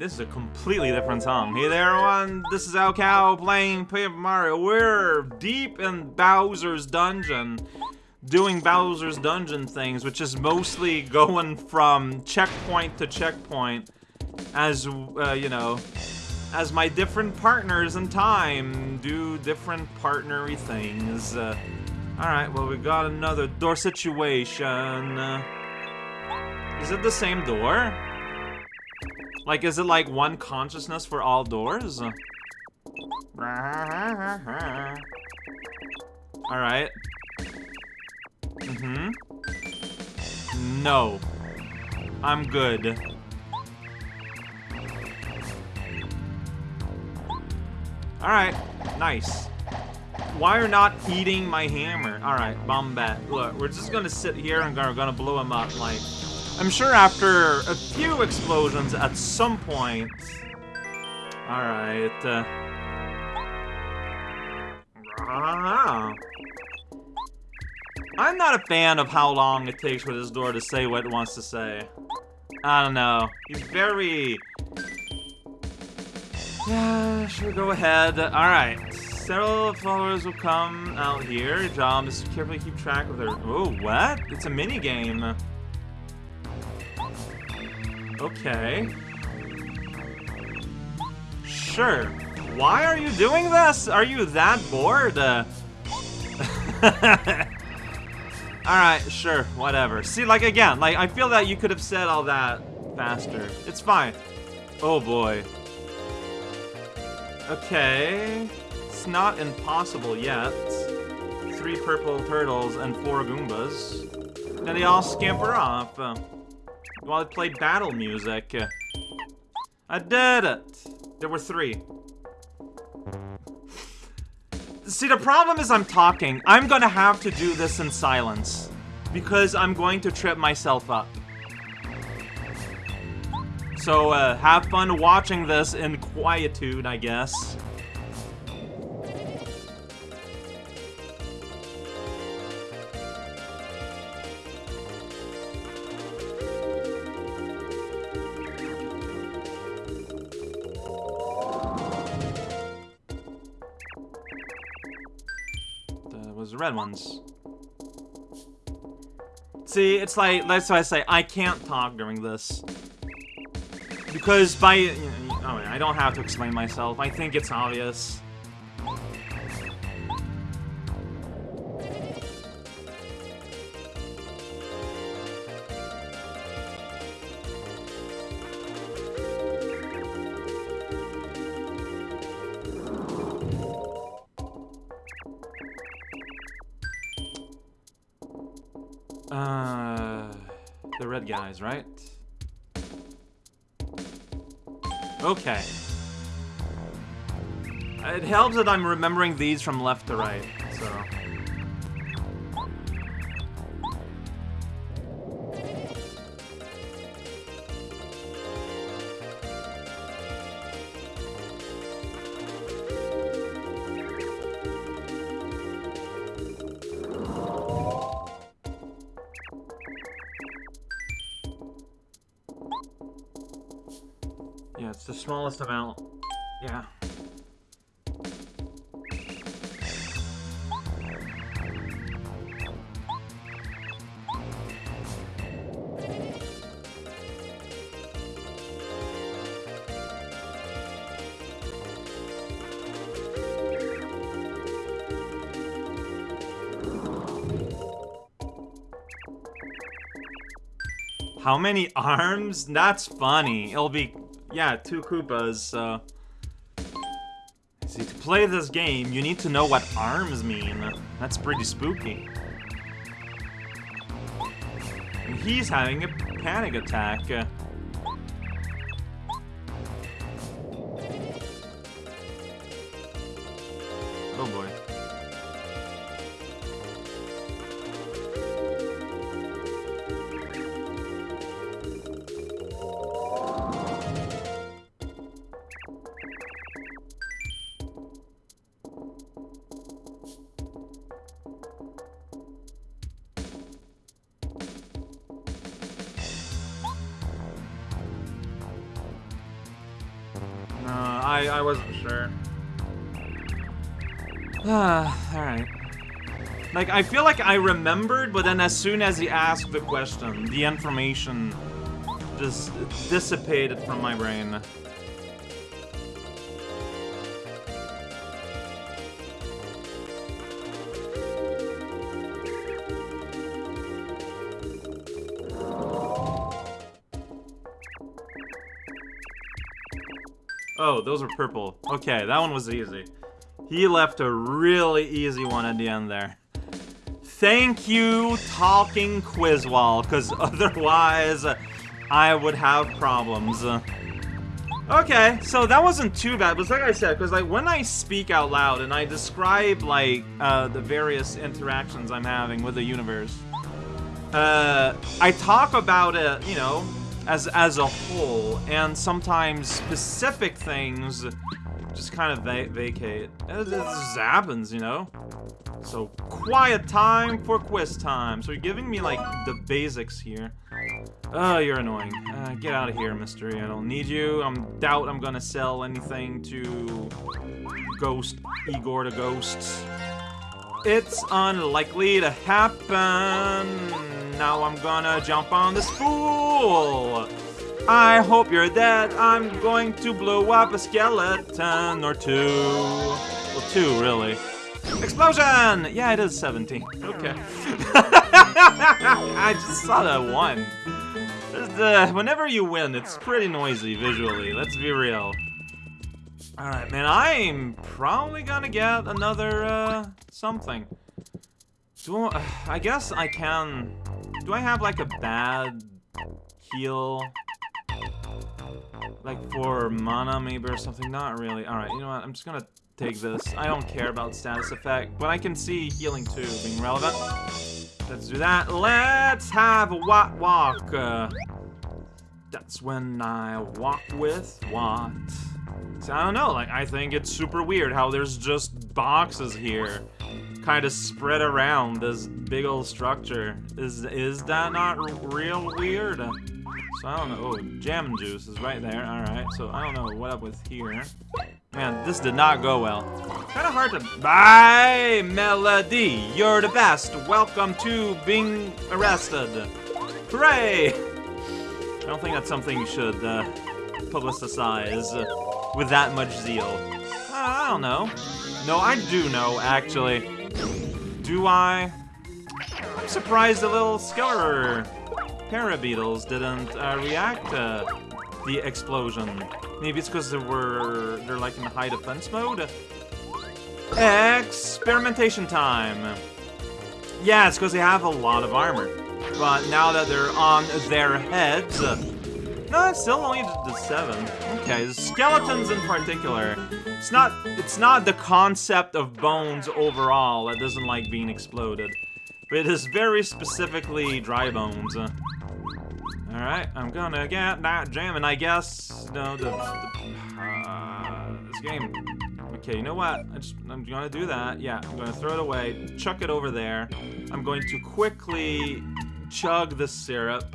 This is a completely different song. Hey there, everyone. This is raocow playing Paper Mario. We're deep in Bowser's dungeon, doing Bowser's dungeon things, which is mostly going from checkpoint to checkpoint, as uh, you know, as my different partners in time do different partnery things. Uh, all right, well we got another door situation. Uh, is it the same door? Like, is it like one consciousness for all doors? Alright. Mm-hmm. No. I'm good. Alright. Nice. Why are not eating my hammer? Alright, Bombette. Look, we're just gonna sit here and we're gonna blow him up, like... I'm sure after a few explosions at some point... Alright, uh... I'm not a fan of how long it takes for this door to say what it wants to say. I don't know. He's very... Yeah, sure, go ahead. Alright. Several followers will come out here. Job is to carefully keep track of their... Oh, what? It's a mini game. Okay. Sure. Why are you doing this? Are you that bored? Uh... Alright, sure, whatever. See, like, again, like, I feel that you could have said all that faster. It's fine. Oh, boy. Okay. It's not impossible yet. Three purple turtles and four Goombas. Then they all scamper off. Uh, while it played battle music. I did it! There were three. See, the problem is I'm talking. I'm gonna have to do this in silence. Because I'm going to trip myself up. So, uh, have fun watching this in quietude, I guess. Red ones. See, it's like, that's why I say, I can't talk during this. Because by, oh, I don't have to explain myself, I think it's obvious. Uh, the red guys, right? Okay. It helps that I'm remembering these from left to right, How many arms? That's funny. It'll be yeah, two Koopas, so... See, to play this game, you need to know what arms mean. That's pretty spooky. And he's having a panic attack. I, I wasn't sure. Ah, alright. Like, I feel like I remembered, but then as soon as he asked the question, the information just dissipated from my brain. Oh, those were purple. Okay, that one was easy. He left a really easy one at the end there. Thank you, Talking Quizwall, because otherwise I would have problems. Okay, so that wasn't too bad, but like I said, because like when I speak out loud and I describe like uh, the various interactions I'm having with the universe, uh, I talk about it, you know, as as a whole, and sometimes specific things just kind of va vacate. It, it just happens, you know? So, quiet time for quiz time. So you're giving me, like, the basics here. Oh, you're annoying. Uh, get out of here, mystery. I don't need you. I doubt I'm gonna sell anything to Ghost Igor the Ghosts. It's unlikely to happen. Now I'm gonna jump on the spool! I hope you're dead. I'm going to blow up a skeleton or two. Well, two, really. Explosion! Yeah, it is 17. Okay. I just saw that one. Uh, whenever you win, it's pretty noisy visually. Let's be real. Alright, man, I'm probably gonna get another, uh, something. Do I, I guess I can... Do I have, like, a bad heal? Like, for mana, maybe, or something? Not really. Alright, you know what? I'm just gonna take this. I don't care about status effect, but I can see healing, too, being relevant. Let's do that. Let's have a walk walk. Uh, that's when I walk with what? So I don't know, like, I think it's super weird how there's just boxes here kind of spread around this big old structure. Is is that not real weird? So I don't know. Oh, jam juice is right there. Alright, so I don't know what up with here. Man, this did not go well. Kind of hard to... Bye, Melody! You're the best! Welcome to being arrested! Hooray! I don't think that's something you should uh, publicize with that much zeal. I don't know. No, I do know, actually. Do I? I'm surprised the little Skeletor Parabeetles didn't uh, react to the explosion. Maybe it's because they were they're like in high defense mode. Experimentation time. Yeah, it's because they have a lot of armor. But now that they're on their heads, uh, no, it's still only the seven. Okay, skeletons in particular. It's not it's not the concept of bones overall that doesn't like being exploded. But it is very specifically dry bones. Alright, I'm gonna get that and I guess, no, the, the uh, this game. Okay, you know what? I just, I'm gonna do that. Yeah, I'm gonna throw it away, chuck it over there. I'm going to quickly chug the syrup.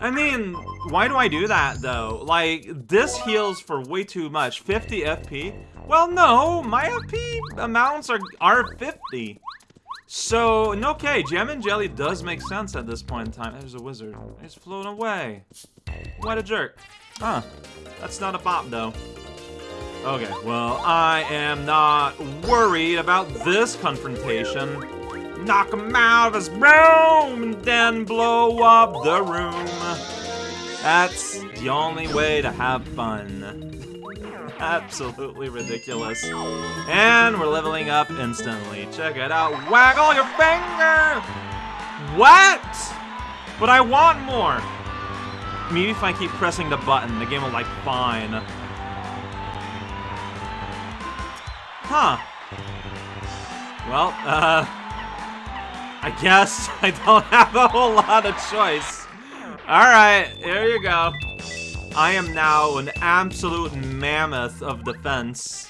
I mean, why do I do that, though? Like, this heals for way too much. 50 FP? Well, no, my FP amounts are, are 50. So, okay, Jammin' Jelly does make sense at this point in time. There's a wizard. He's flown away. What a jerk. Huh. That's not a bop, though. Okay, well, I am not worried about this confrontation. Knock him out of his room and then blow up the room. That's the only way to have fun. Absolutely ridiculous. And we're leveling up instantly. Check it out. Waggle your finger! What? But I want more. Maybe if I keep pressing the button, the game will like fine. Huh. Well, uh... I guess I don't have a whole lot of choice. Alright, here you go. I am now an absolute mammoth of defense.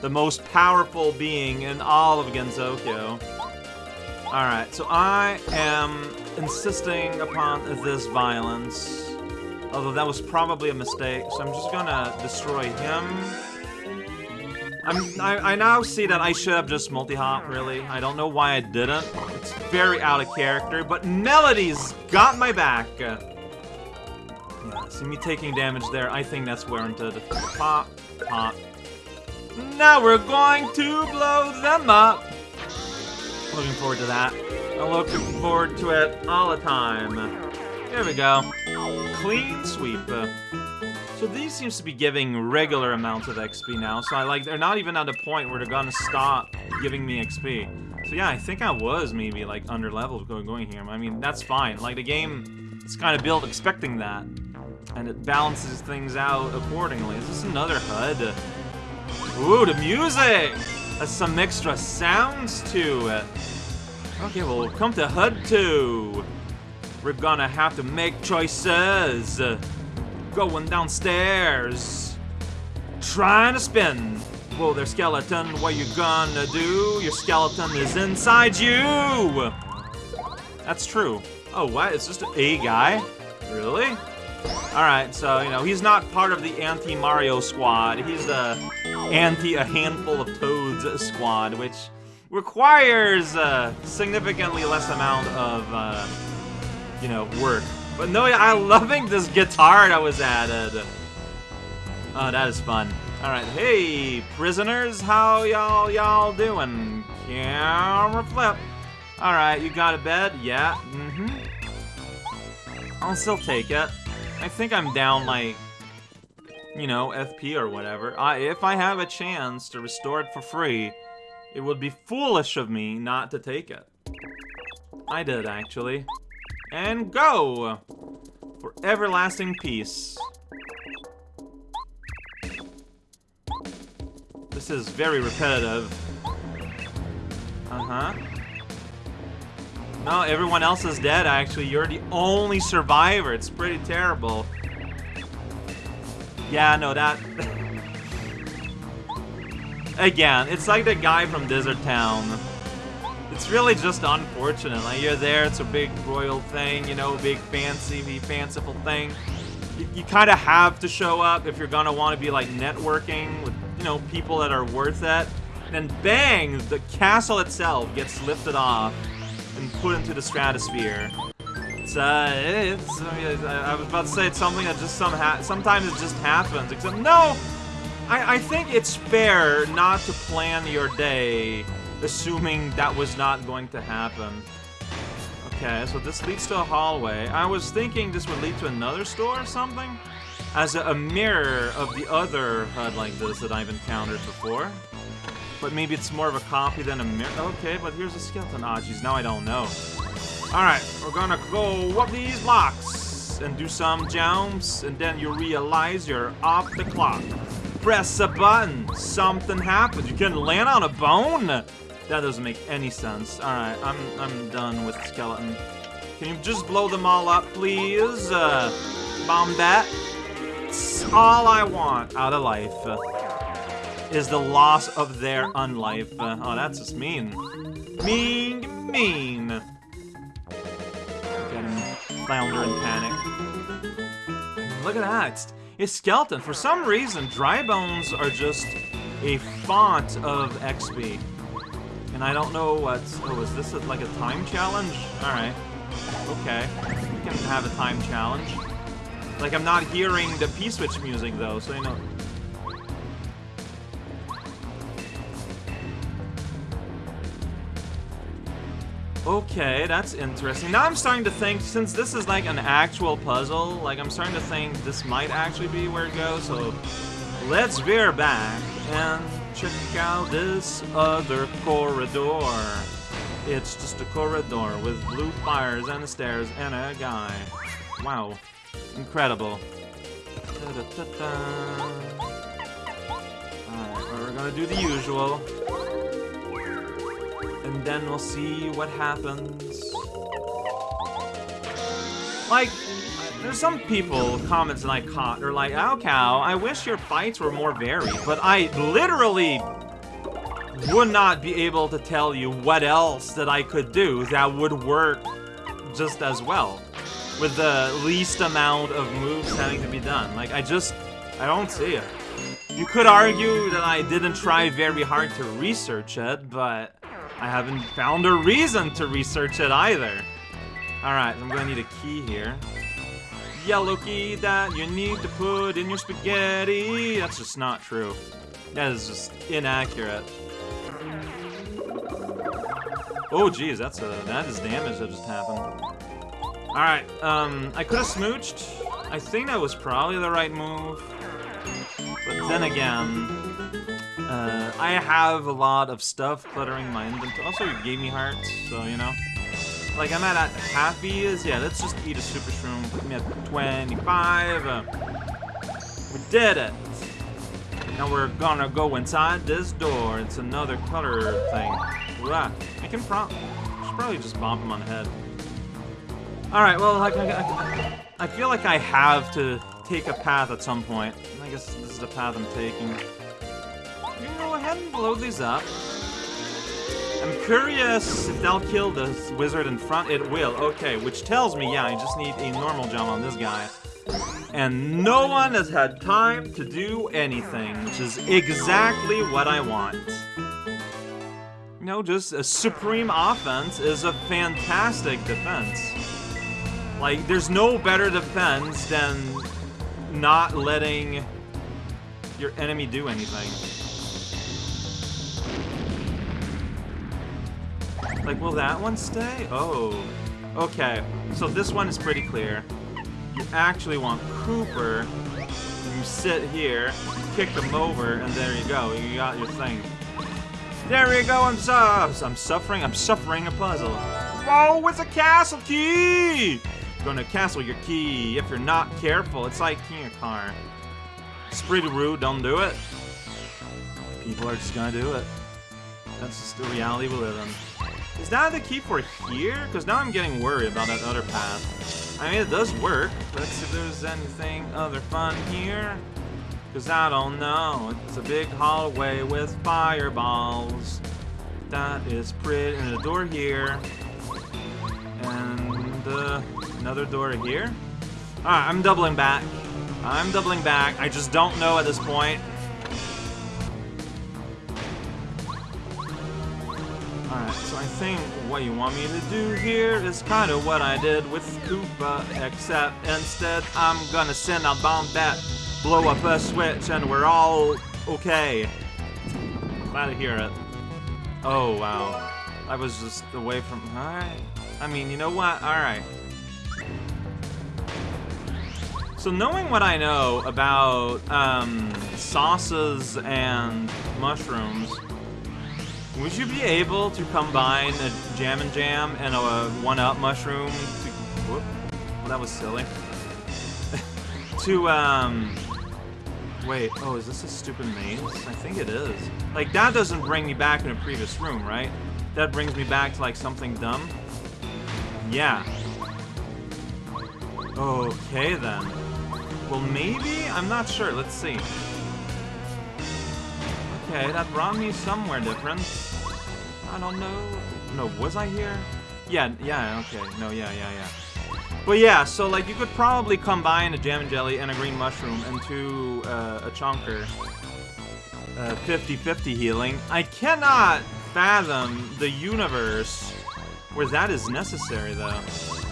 The most powerful being in all of Gensokyo. Alright, so I am insisting upon this violence. Although that was probably a mistake, so I'm just gonna destroy him. I'm, I, I now see that I should have just multi-hop, really. I don't know why I didn't. It's very out of character, but Melody's got my back. Yeah, see me taking damage there. I think that's warranted. Pop, pop. Now we're going to blow them up. Looking forward to that. I'm looking forward to it all the time. There we go. Clean sweep. So these seems to be giving regular amounts of XP now, so I like, they're not even at a point where they're gonna stop giving me XP. So yeah, I think I was maybe like under leveled going, going here. I mean, that's fine. Like the game is kind of built expecting that. And it balances things out accordingly. Is this another HUD? Ooh, the music! Has some extra sounds to it. Okay, well, come to HUD 2. We're gonna have to make choices. Going downstairs. Trying to spin. Whoa there, skeleton. What you gonna do? Your skeleton is inside you! That's true. Oh, what? It's just a guy? Really? Alright, so, you know, he's not part of the anti-Mario squad. He's the anti-a-handful of toads squad, which requires a significantly less amount of, uh, you know, work. But no, I'm loving this guitar that was added. Oh, that is fun. Alright, hey, prisoners, how y'all y'all doing? Camera flip. Alright, you got a bed? Yeah, mm-hmm. I'll still take it. I think I'm down, like, you know, FP or whatever. I, if I have a chance to restore it for free, it would be foolish of me not to take it. I did, actually. And go! For everlasting peace. This is very repetitive. Uh-huh. No, everyone else is dead, actually. You're the only survivor. It's pretty terrible. Yeah, no, that... Again, it's like the guy from Desert Town. It's really just unfortunate. Like, you're there, it's a big royal thing, you know, big fancy, fanciful thing. You, you kind of have to show up if you're gonna want to be, like, networking with, you know, people that are worth it. And then bang, the castle itself gets lifted off and put into the stratosphere. It's, uh, it's, I, I was about to say it's something that just some sometimes it just happens, except, no! I, I think it's fair not to plan your day assuming that was not going to happen. Okay, so this leads to a hallway. I was thinking this would lead to another store or something? As a, a mirror of the other HUD like this that I've encountered before. But maybe it's more of a copy than a mirror. Okay, but here's a skeleton. Ah, geez, now I don't know. Alright, we're gonna go up these blocks and do some jumps, and then you realize you're off the clock. Press a button, something happens. You can land on a bone? That doesn't make any sense. Alright, I'm, I'm done with skeleton. Can you just blow them all up, please? Uh, Bombette. It's all I want out of life is the loss of their unlife. Uh, oh, that's just mean. Mean, mean. Get him flounder in panic. Look at that. It's, it's skeleton. For some reason, dry bones are just a font of XP. And I don't know what's... Oh, is this a, like a time challenge? Alright. Okay. We can have a time challenge. Like, I'm not hearing the P-switch music, though, so you know... Okay, that's interesting. Now I'm starting to think, since this is like an actual puzzle, like I'm starting to think this might actually be where it goes, so let's veer back and check out this other corridor. It's just a corridor with blue fires and stairs and a guy. Wow. Incredible. Alright, we're gonna do the usual and then we'll see what happens. Like, there's some people, comments that I caught, are like, oh cow, I wish your fights were more varied, but I literally would not be able to tell you what else that I could do that would work just as well. with the least amount of moves having to be done. Like, I just, I don't see it. You could argue that I didn't try very hard to research it, but I haven't found a reason to research it either. Alright, I'm gonna need a key here. Yellow key that you need to put in your spaghetti. That's just not true. That is just inaccurate. Oh, geez, that's a that is damage that just happened. All right, um, I could have smooched. I think that was probably the right move. But then again, uh, I have a lot of stuff cluttering my inventory. Also, you gave me hearts, so you know. Like I'm at, at half is yeah. Let's just eat a super shroom. Put me at 25. Uh, we did it. Now we're gonna go inside this door. It's another color thing. Blah. I can pro should probably just bump him on the head. Alright, well, I, I, I, feel like I have to take a path at some point. I guess this is the path I'm taking. You can go ahead and blow these up. I'm curious if they'll kill the wizard in front. It will. Okay, which tells me, yeah, I just need a normal jump on this guy and no one has had time to do anything, which is exactly what I want. You know, just a supreme offense is a fantastic defense. Like, there's no better defense than not letting your enemy do anything. Like, will that one stay? Oh. Okay, so this one is pretty clear. You actually want Kooper. You sit here, kick them over, and there you go. You got your thing. There you go, I'm, su I'm suffering, I'm suffering a puzzle. Whoa, it's a castle key! You're Gonna castle your key if you're not careful. It's like keying a car. It's pretty rude, don't do it. People are just gonna do it. That's just the reality we live in. Is that the key for here? Because now I'm getting worried about that other path. I mean, it does work. Let's see if there's anything other fun here. Because I don't know. It's a big hallway with fireballs. That is pretty. And a door here. And uh, another door here. Alright, I'm doubling back. I'm doubling back. I just don't know at this point. Alright, so I think what you want me to do here is kind of what I did with Koopa, except instead I'm gonna send a Bombette, blow up a switch, and we're all okay. Glad to hear it. Oh, wow. I was just away from... Alright. I mean, you know what? Alright. So knowing what I know about um, sauces and mushrooms, would you be able to combine a Jam and Jam and a one-up mushroom to... Whoop. Well, that was silly. to, um... Wait, oh, is this a stupid maze? I think it is. Like, that doesn't bring me back in a previous room, right? That brings me back to, like, something dumb? Yeah. Okay, then. Well, maybe? I'm not sure. Let's see. Okay, that brought me somewhere different. I don't know. No, was I here? Yeah, yeah, okay. No, yeah, yeah, yeah. But yeah, so like you could probably combine a Jammin' Jelly and a green mushroom into uh, a chonker. 50-50 uh, healing. I cannot fathom the universe where that is necessary though.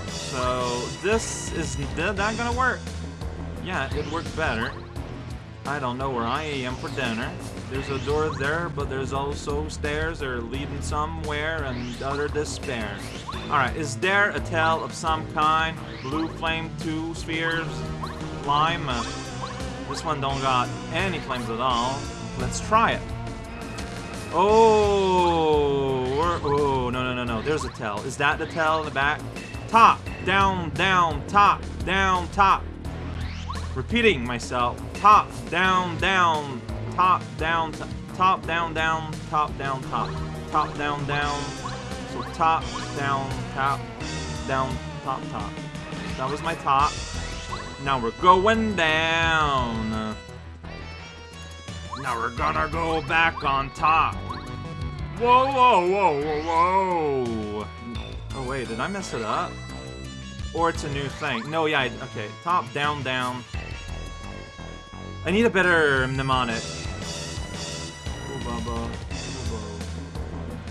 So this is not gonna work. Yeah, it worked better. I don't know where I am for dinner. There's a door there, but there's also stairs that are leading somewhere and utter despair. Alright, is there a tail of some kind? Blue flame, two spheres, lime? Uh, this one don't got any flames at all. Let's try it. Oh, oh, no, no, no, no. There's a tell. Is that the tell in the back? Top, down, down, top, down, top. Repeating myself. Top, down, down, top, down, top, down, down, top, down, top, top, down, down. So top, down, top, down, top, top. That was my top. Now we're going down. Now we're gonna go back on top. Whoa, whoa, whoa, whoa, whoa. Oh wait, did I mess it up? or it's a new thing. No, yeah, okay. Top, down, down. I need a better mnemonic.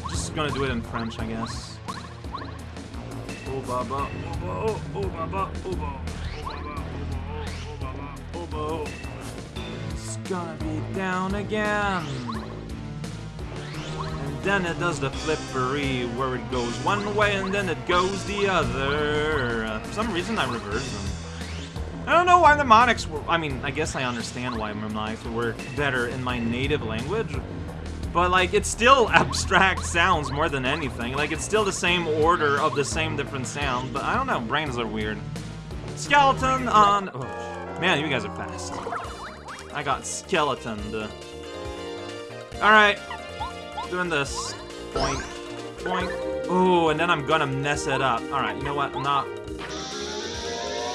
Just gonna do it in French, I guess. Oh baba, oh oh baba, oh oh baba, It's gonna be down again. And then it does the flippery where it goes one way and then it goes the other. Uh, for some reason I reversed them. I don't know why mnemonics were, I mean, I guess I understand why mnemonics work better in my native language, but like, it's still abstract sounds more than anything. Like, it's still the same order of the same different sound, but I don't know, brains are weird. Skeleton on, oh, man, you guys are fast. I got skeletoned. Alright, doing this. Point, point. Oh, and then I'm gonna mess it up. Alright, you know what, I'm not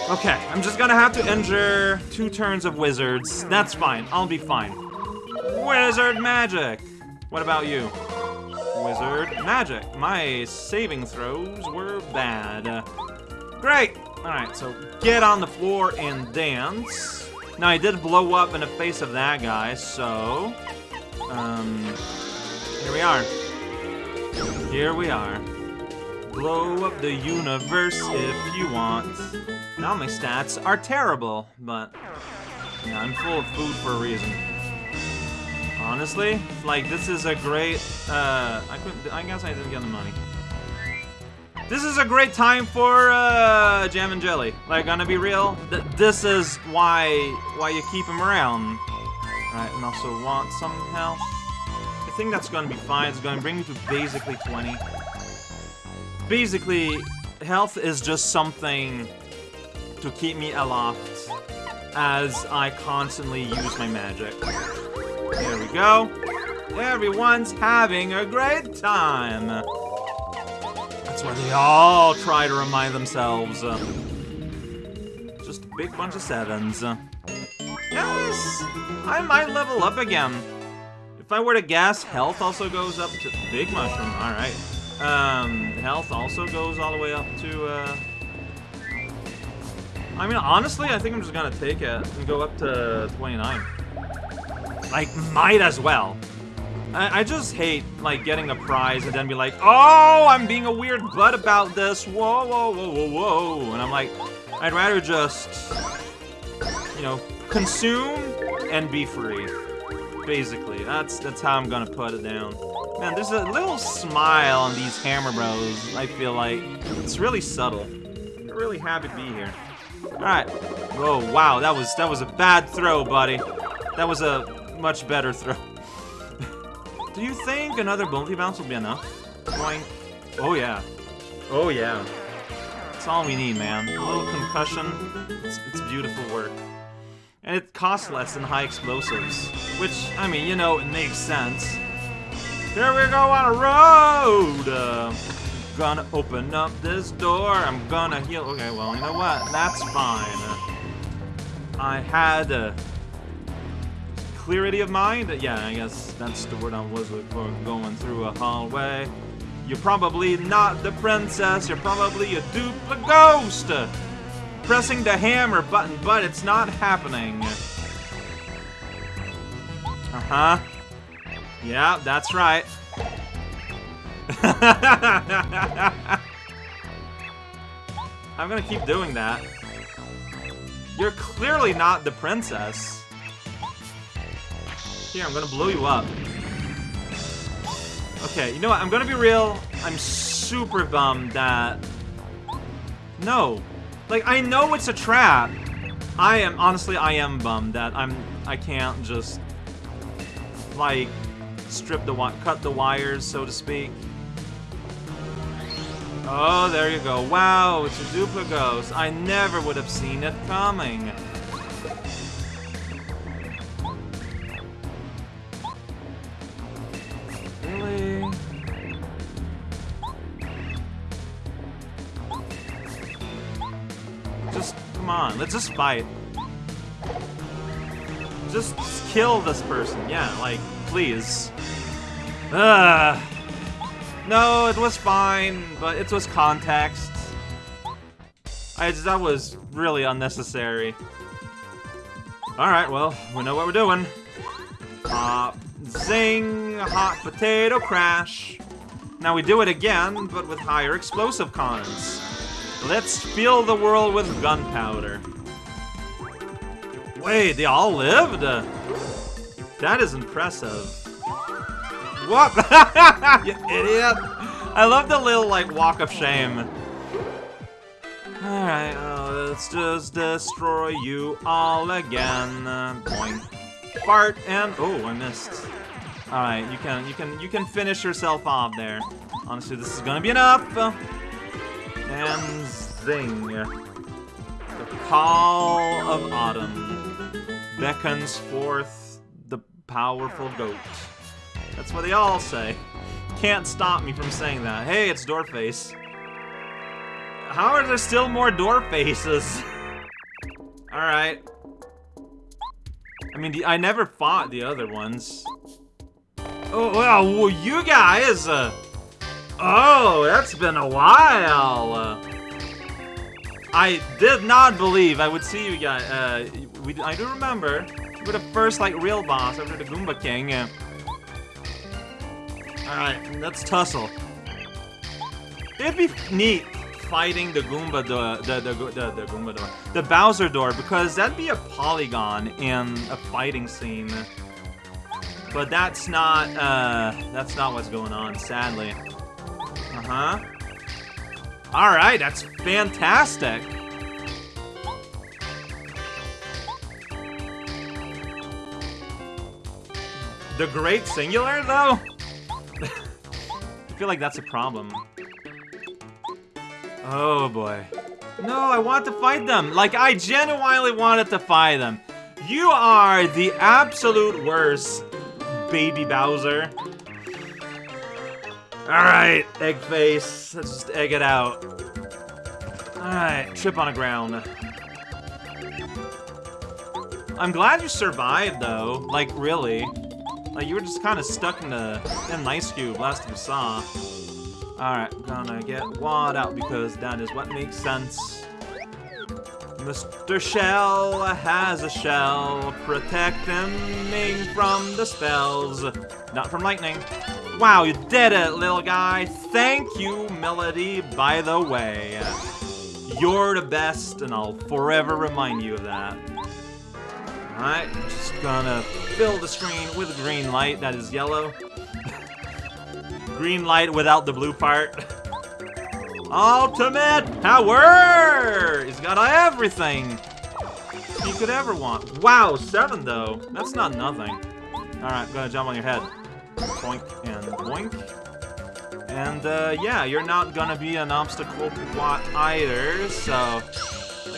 Okay, I'm just gonna have to injure two turns of wizards. That's fine. I'll be fine. Wizard magic! What about you? Wizard magic. My saving throws were bad. Great! Alright, so get on the floor and dance. Now, I did blow up in the face of that guy, so... Um... Here we are. Here we are. Blow up the universe if you want. Now my stats are terrible, but yeah, I'm full of food for a reason. Honestly, like this is a great. Uh, I could. I guess I didn't get the money. This is a great time for uh, Jammin' Jelly. Like, gonna be real, th this is why why you keep him around. Right, and also want some health. I think that's gonna be fine. It's gonna bring me to basically 20. Basically, health is just something to keep me aloft as I constantly use my magic. There we go. Everyone's having a great time. That's why they all try to remind themselves. just a big bunch of sevens. yes! I might level up again. If I were to guess, health also goes up to... Big mushroom, alright. Um, health also goes all the way up to, uh... I mean, honestly, I think I'm just gonna take it and go up to 29. Like, might as well. I, I just hate, like, getting a prize and then be like, Oh, I'm being a weird butt about this. Whoa, whoa, whoa, whoa, whoa. And I'm like, I'd rather just, you know, consume and be free. Basically, that's that's how I'm gonna put it down. Man, there's a little smile on these Hammer Bros, I feel like. It's really subtle. I'm really happy to be here. Alright. Whoa, wow, that was that was a bad throw, buddy. That was a much better throw. Do you think another multi bounce will be enough? Oh yeah. Oh yeah. That's all we need, man. A little concussion. It's, it's beautiful work. And it costs less than high explosives. Which, I mean, you know, it makes sense. Here we go on a road! Uh, gonna open up this door. I'm gonna heal. Okay, well, you know what? That's fine. I had a clarity of mind. Yeah, I guess that's the word I was looking for. Going through a hallway. You're probably not the princess. You're probably a duplicate ghost. Pressing the hammer button, but it's not happening. Uh-huh. Yeah, that's right. I'm gonna keep doing that. You're clearly not the princess. Here, I'm gonna blow you up. Okay, you know what? I'm gonna be real. I'm super bummed that... No. Like, I know it's a trap. I am, honestly, I am bummed that I'm, I can't just, like, strip the, one cut the wires, so to speak. Oh, there you go. Wow, it's a Duplighost. I never would have seen it coming. Really? Just, come on, let's just fight. Just kill this person. Yeah, like, please. Ugh. No, it was fine, but it was context. I just, that was really unnecessary. Alright, well, we know what we're doing. Pop, zing, hot potato crash. Now we do it again, but with higher explosive cons. Let's fill the world with gunpowder. Wait, they all lived? That is impressive. What? you idiot! I love the little, like, walk of shame. Alright, uh, let's just destroy you all again. Boing. Fart and... Oh, I missed. Alright, you can, you can, you can finish yourself off there. Honestly, this is gonna be enough. And zing. The call of autumn beckons forth the powerful goat. That's what they all say. Can't stop me from saying that. Hey, it's Doorface. How are there still more door faces? Alright. I mean, I never fought the other ones. Oh, well, you guys! Uh, oh, that's been a while! Uh, I did not believe I would see you guys. Uh, we, I do remember. we were the first, like, real boss after the Goomba King. Alright, let's tussle. It'd be neat fighting the Goomba door, the, the, the, the Goomba door, the Bowser door, because that'd be a polygon in a fighting scene. But that's not, uh, that's not what's going on, sadly. Uh-huh. Alright, that's fantastic. The Great Singular, though? I feel like that's a problem. Oh boy. No, I want to fight them. Like, I genuinely wanted to fight them. You are the absolute worst, baby Bowser. Alright, egg face. Let's just egg it out. Alright, trip on the ground. I'm glad you survived, though. Like, really. Like, you were just kind of stuck in the, in ice cube last time we saw. Alright, gonna get Watt out because that is what makes sense. Mr. Shell has a shell Protect him from the spells. Not from lightning. Wow, you did it, little guy. Thank you, Melody, by the way. You're the best, and I'll forever remind you of that. Alright, just gonna fill the screen with green light that is yellow. Green light without the blue part. Ultimate power! He's got everything he could ever want. Wow, seven though. That's not nothing. Alright, gonna jump on your head. Boink and boink. And uh, yeah, you're not gonna be an obstacle what either, so...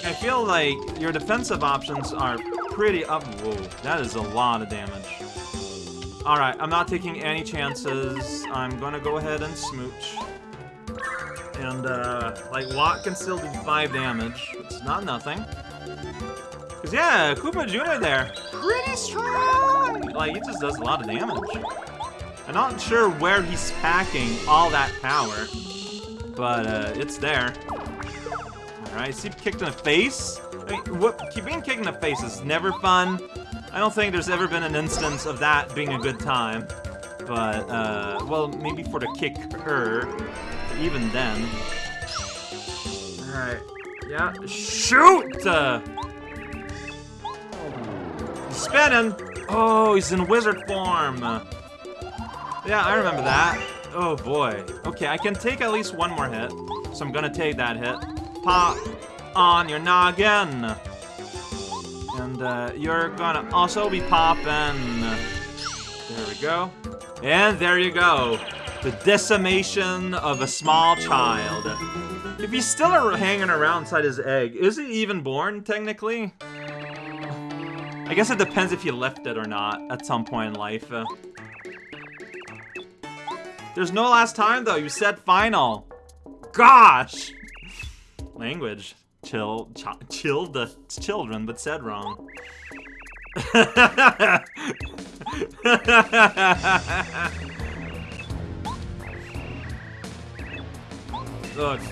I feel like your defensive options are pretty up- whoa, that is a lot of damage. Alright, I'm not taking any chances. I'm gonna go ahead and smooch. And, uh, like, Watt can still do 5 damage. It's not nothing. Because, yeah, Koopa Jr. there, pretty strong! Like, he just does a lot of damage. I'm not sure where he's packing all that power, but, uh, it's there. Alright, see kicked in the face? I mean, what, being kicked in the face is never fun. I don't think there's ever been an instance of that being a good time. But, uh, well, maybe for the kicker, even then. Alright, yeah, shoot! Uh, spinning! Oh, he's in wizard form! Yeah, I remember that. Oh boy. Okay, I can take at least one more hit. So I'm gonna take that hit. Pop on your noggin! And uh, you're gonna also be popping. There we go. And there you go. The decimation of a small child. If he's still hanging around inside his egg, is he even born, technically? I guess it depends if you left it or not at some point in life. Uh, there's no last time, though. You said final. Gosh! Language chill, ch chilled the children, but said wrong. uh,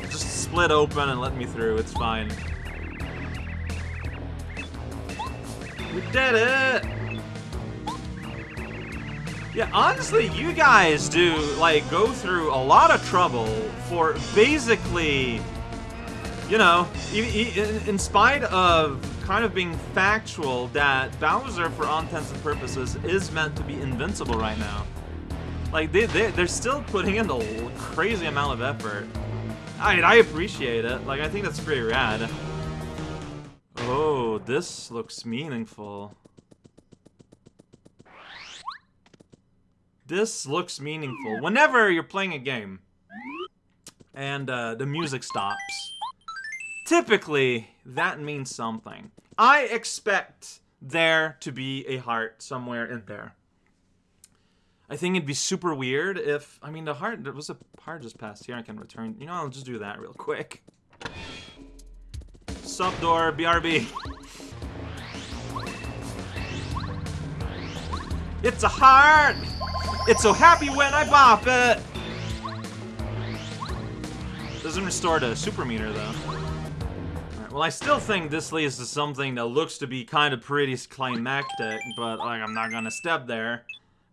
just split open and let me through. It's fine. We did it! Yeah, honestly, you guys do, like, go through a lot of trouble for basically, you know, in spite of kind of being factual that Bowser, for all intents and purposes, is meant to be invincible right now. Like, they, they, they're still putting in a crazy amount of effort. I, I appreciate it. Like, I think that's pretty rad. Oh, this looks meaningful. This looks meaningful. Whenever you're playing a game and uh, the music stops, typically that means something. I expect there to be a heart somewhere in there. I think it'd be super weird if, I mean, the heart, there was a heart just passed here, I can return. You know, I'll just do that real quick. Sup, door, BRB. It's a heart! It's so happy when I bop it! Doesn't restore to super meter, though. Well, I still think this leads to something that looks to be kind of pretty climactic, but like, I'm not gonna step there.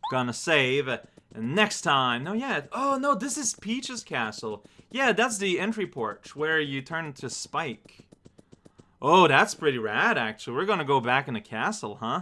Gonna save, and next time... No, yeah. Oh, no, this is Peach's castle. Yeah, that's the entry porch, where you turn into Spike. Oh, that's pretty rad, actually. We're gonna go back in the castle, huh?